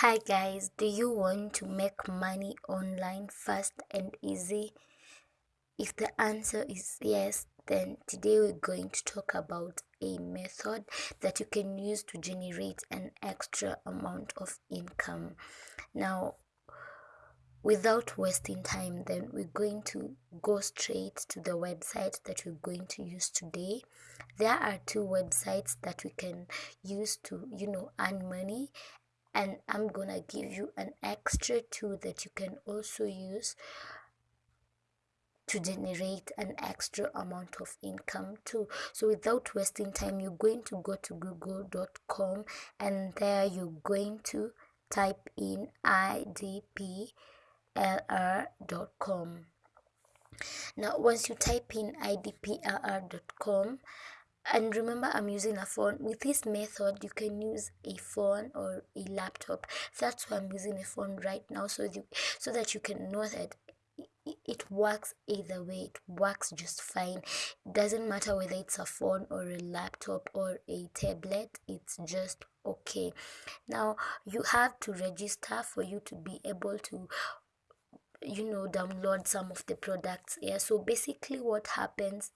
Hi guys, do you want to make money online fast and easy? If the answer is yes, then today we're going to talk about a method that you can use to generate an extra amount of income. Now, without wasting time, then we're going to go straight to the website that we're going to use today. There are two websites that we can use to, you know, earn money and I'm gonna give you an extra tool that you can also use to generate an extra amount of income too. So without wasting time you're going to go to google.com and there you're going to type in idplr.com now once you type in idplr.com and remember i'm using a phone. With this method you can use a phone or a laptop. That's why i'm using a phone right now so you so that you can know that it works either way. It works just fine. It doesn't matter whether it's a phone or a laptop or a tablet it's just okay. Now you have to register for you to be able to you know download some of the products. Yeah so basically what happens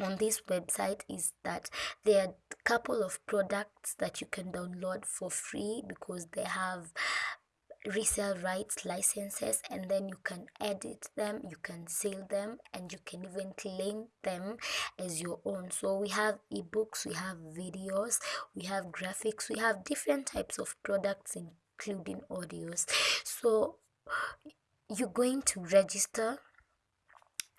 on this website is that there are a couple of products that you can download for free because they have resale rights licenses and then you can edit them you can sell them and you can even claim them as your own. So we have ebooks we have videos we have graphics we have different types of products including audios. So you're going to register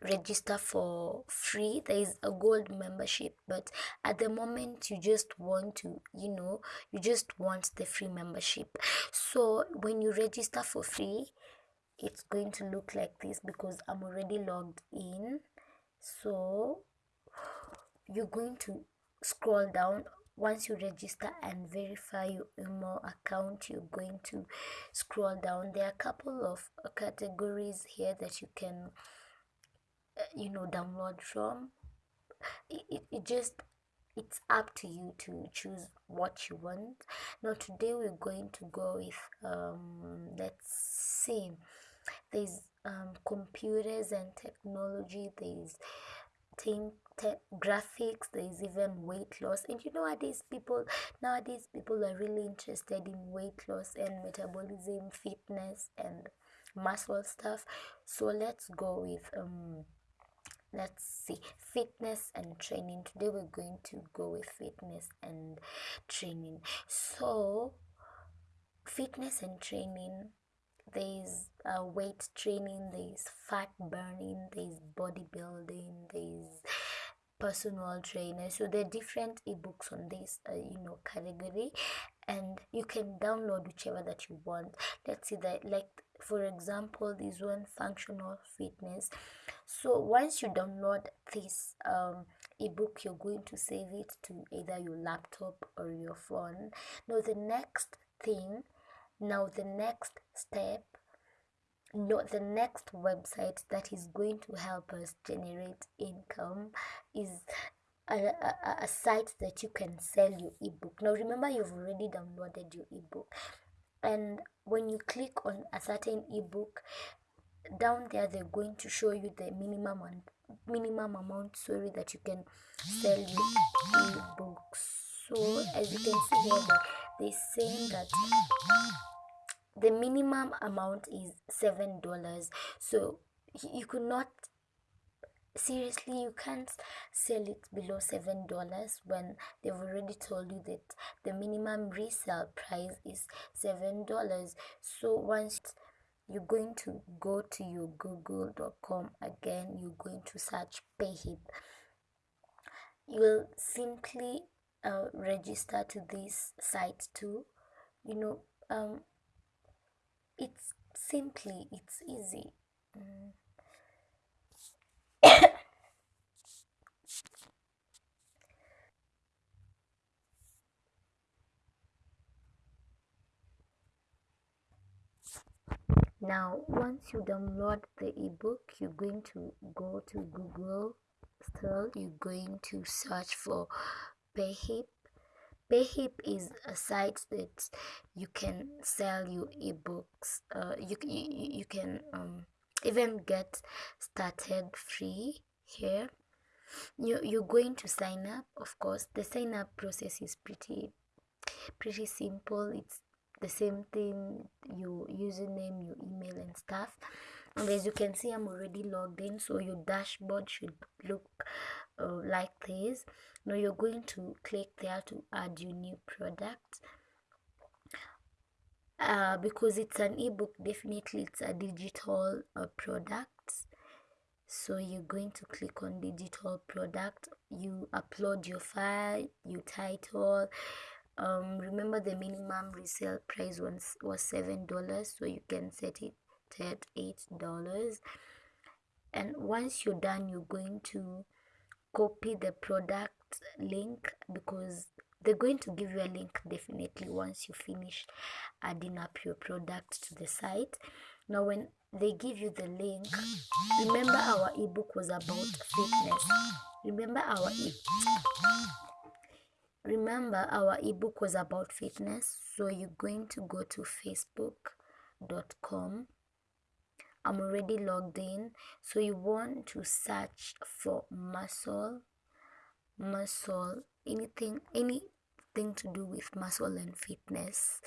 register for free there is a gold membership but at the moment you just want to you know you just want the free membership. So when you register for free it's going to look like this because i'm already logged in. So you're going to scroll down. Once you register and verify your email account you're going to scroll down. There are a couple of categories here that you can you know download from it, it, it just it's up to you to choose what you want. Now today we're going to go with um let's see there's um computers and technology there's think graphics there's even weight loss. And you know what these people nowadays people are really interested in weight loss and metabolism fitness and muscle stuff. So let's go with um let's see. Fitness and training. Today we're going to go with fitness and training. So fitness and training there's uh, weight training there's fat burning there's bodybuilding there's personal trainer. So there are different ebooks on this uh, you know category. And you can download whichever that you want. Let's see that like for example this one functional fitness so once you download this um, ebook you're going to save it to either your laptop or your phone. Now the next thing now the next step no the next website that is going to help us generate income is a, a, a, site that you can sell your ebook. Now remember you've already downloaded your ebook. And when you click on a certain ebook down there they're going to show you the minimum and minimum amount sorry that you can sell your ebooks. So as you can see here they're saying that the minimum amount is seven dollars. So you could not seriously you can't sell it below seven dollars when they've already told you that the minimum resale price is seven dollars. So once you're going to go to your google.com again. You're going to search payhip. You'll simply uh, register to this site too. You know um it's simply it's easy. Mm. Now once you download the ebook you're going to go to google still you're going to search for payhip Payhip is a site that you can sell your ebooks. Uh, you, you you can um, even get started free here. You you're going to sign up. Of course, the sign up process is pretty pretty simple. It's the same thing. Your username, your email, and stuff. And as you can see, I'm already logged in. So your dashboard should look uh, like this now you're going to click there to add your new product uh, because it's an ebook definitely it's a digital uh, product so you're going to click on digital product you upload your file your title um, remember the minimum resale price was was seven dollars so you can set it at eight dollars. And once you're done you're going to copy the product link because they're going to give you a link definitely once you finish adding up your product to the site. Now when they give you the link remember our ebook was about fitness. Remember our e remember our ebook was about fitness so you're going to go to facebook.com i'm already logged in. So you want to search for muscle muscle anything anything to do with muscle and fitness.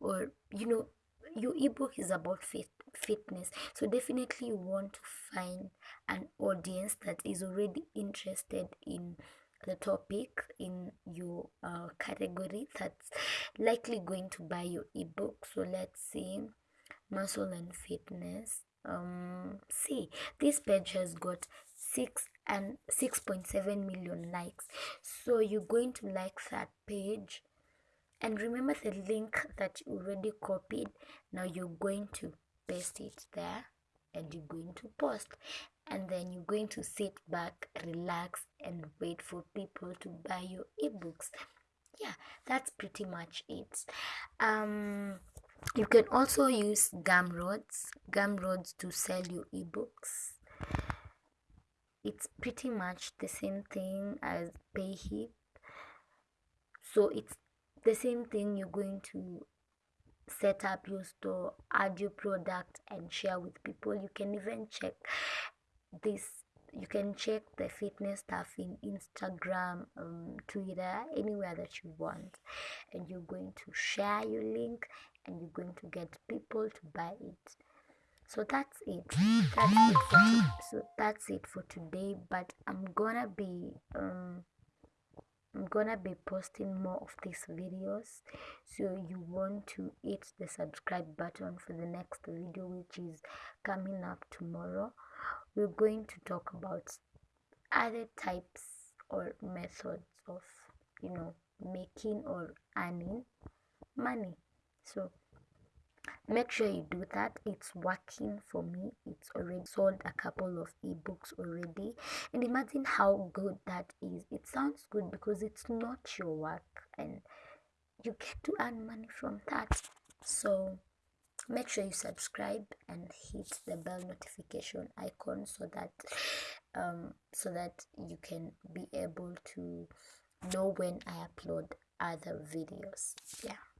Or you know your ebook is about fit fitness. So definitely you want to find an audience that is already interested in the topic in your uh, category that's likely going to buy your ebook. So let's see. Muscle and fitness. Um see this page has got six and 6.7 million likes. So you're going to like that page. And remember the link that you already copied. Now you're going to paste it there and you're going to post and then you're going to sit back relax and wait for people to buy your ebooks. Yeah that's pretty much it. Um you can also use gumroads gumroads to sell your ebooks. It's pretty much the same thing as payhip. So it's the same thing you're going to set up your store add your product and share with people. You can even check this you can check the fitness stuff in instagram um, twitter anywhere that you want. And you're going to share your link and you're going to get people to buy it. So that's it. That's it for so that's it for today but i'm gonna be um i'm gonna be posting more of these videos. So you want to hit the subscribe button for the next video which is coming up tomorrow we're going to talk about other types or methods of you know making or earning money. So make sure you do that. It's working for me. It's already sold a couple of ebooks already. And imagine how good that is. It sounds good because it's not your work and you get to earn money from that. So make sure you subscribe and hit the bell notification icon so that um so that you can be able to know when i upload other videos. Yeah